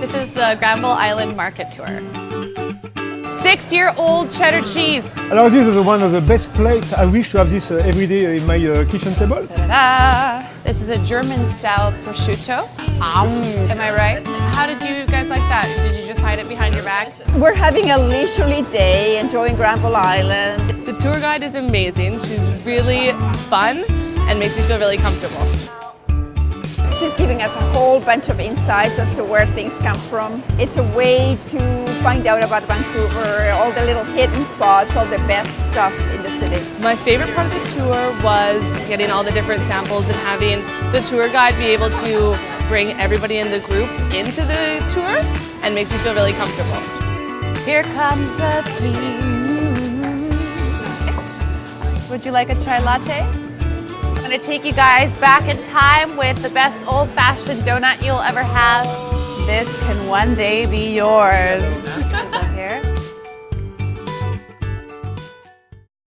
This is the Granville Island Market Tour. Six-year-old cheddar cheese. Alors this is one of the best plates. I wish to have this uh, every day in my uh, kitchen table. Ta-da! This is a German-style prosciutto. Um, am I right? How did you guys like that? Did you just hide it behind your back? We're having a leisurely day, enjoying Granville Island. The tour guide is amazing. She's really fun and makes you feel really comfortable. She's giving us a whole bunch of insights as to where things come from. It's a way to find out about Vancouver, all the little hidden spots, all the best stuff in the city. My favorite part of the tour was getting all the different samples and having the tour guide be able to bring everybody in the group into the tour and makes you feel really comfortable. Here comes the tea. Would you like a chai latte? Gonna take you guys back in time with the best old-fashioned donut you'll ever have. This can one day be yours.